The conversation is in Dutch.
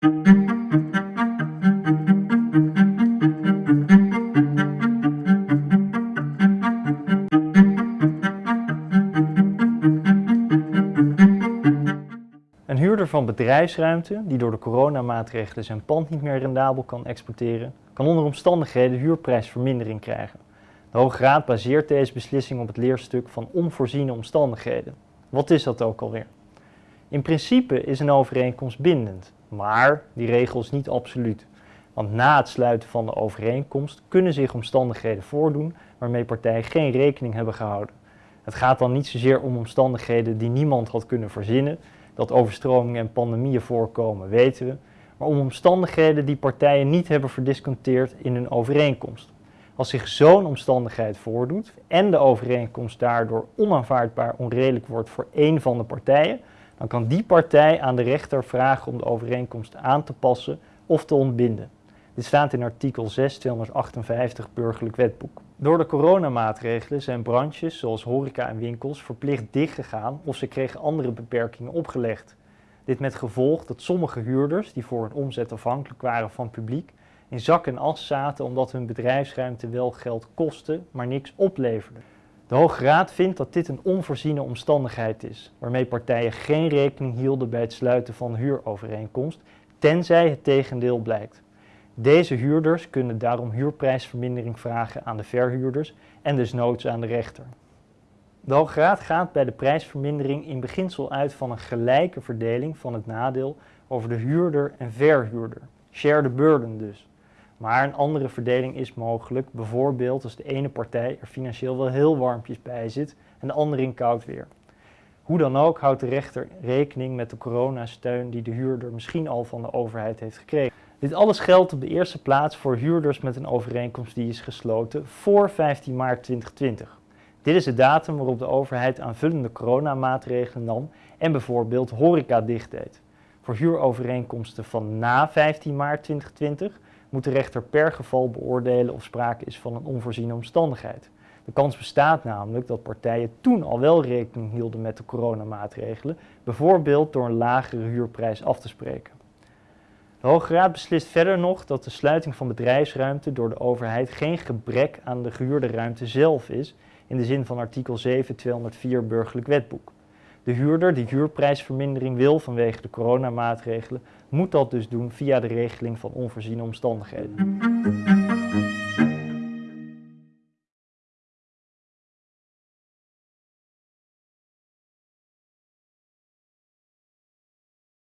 Een huurder van bedrijfsruimte die door de coronamaatregelen zijn pand niet meer rendabel kan exporteren, kan onder omstandigheden huurprijsvermindering krijgen. De Hoge Raad baseert deze beslissing op het leerstuk van onvoorziene omstandigheden. Wat is dat ook alweer? In principe is een overeenkomst bindend, maar die regel is niet absoluut. Want na het sluiten van de overeenkomst kunnen zich omstandigheden voordoen waarmee partijen geen rekening hebben gehouden. Het gaat dan niet zozeer om omstandigheden die niemand had kunnen verzinnen, dat overstromingen en pandemieën voorkomen weten we, maar om omstandigheden die partijen niet hebben verdisconteerd in hun overeenkomst. Als zich zo'n omstandigheid voordoet en de overeenkomst daardoor onaanvaardbaar onredelijk wordt voor één van de partijen, dan kan die partij aan de rechter vragen om de overeenkomst aan te passen of te ontbinden. Dit staat in artikel 6 258 Burgerlijk Wetboek. Door de coronamaatregelen zijn branches zoals horeca en winkels verplicht dichtgegaan of ze kregen andere beperkingen opgelegd. Dit met gevolg dat sommige huurders die voor hun omzet afhankelijk waren van publiek in zak en as zaten omdat hun bedrijfsruimte wel geld kostte, maar niks opleverde. De Hoge Raad vindt dat dit een onvoorziene omstandigheid is, waarmee partijen geen rekening hielden bij het sluiten van huurovereenkomst, tenzij het tegendeel blijkt. Deze huurders kunnen daarom huurprijsvermindering vragen aan de verhuurders en dus noods aan de rechter. De Hoge Raad gaat bij de prijsvermindering in beginsel uit van een gelijke verdeling van het nadeel over de huurder en verhuurder. Share the burden dus. Maar een andere verdeling is mogelijk, bijvoorbeeld als de ene partij er financieel wel heel warmpjes bij zit en de andere in koud weer. Hoe dan ook houdt de rechter rekening met de coronasteun die de huurder misschien al van de overheid heeft gekregen. Dit alles geldt op de eerste plaats voor huurders met een overeenkomst die is gesloten voor 15 maart 2020. Dit is de datum waarop de overheid aanvullende coronamaatregelen nam en bijvoorbeeld horeca dicht deed. Voor huurovereenkomsten van na 15 maart 2020 moet de rechter per geval beoordelen of sprake is van een onvoorziene omstandigheid. De kans bestaat namelijk dat partijen toen al wel rekening hielden met de coronamaatregelen, bijvoorbeeld door een lagere huurprijs af te spreken. De Hoge Raad beslist verder nog dat de sluiting van bedrijfsruimte door de overheid geen gebrek aan de gehuurde ruimte zelf is, in de zin van artikel 7 204 Burgerlijk Wetboek. De huurder die huurprijsvermindering wil vanwege de coronamaatregelen, moet dat dus doen via de regeling van onvoorziene omstandigheden.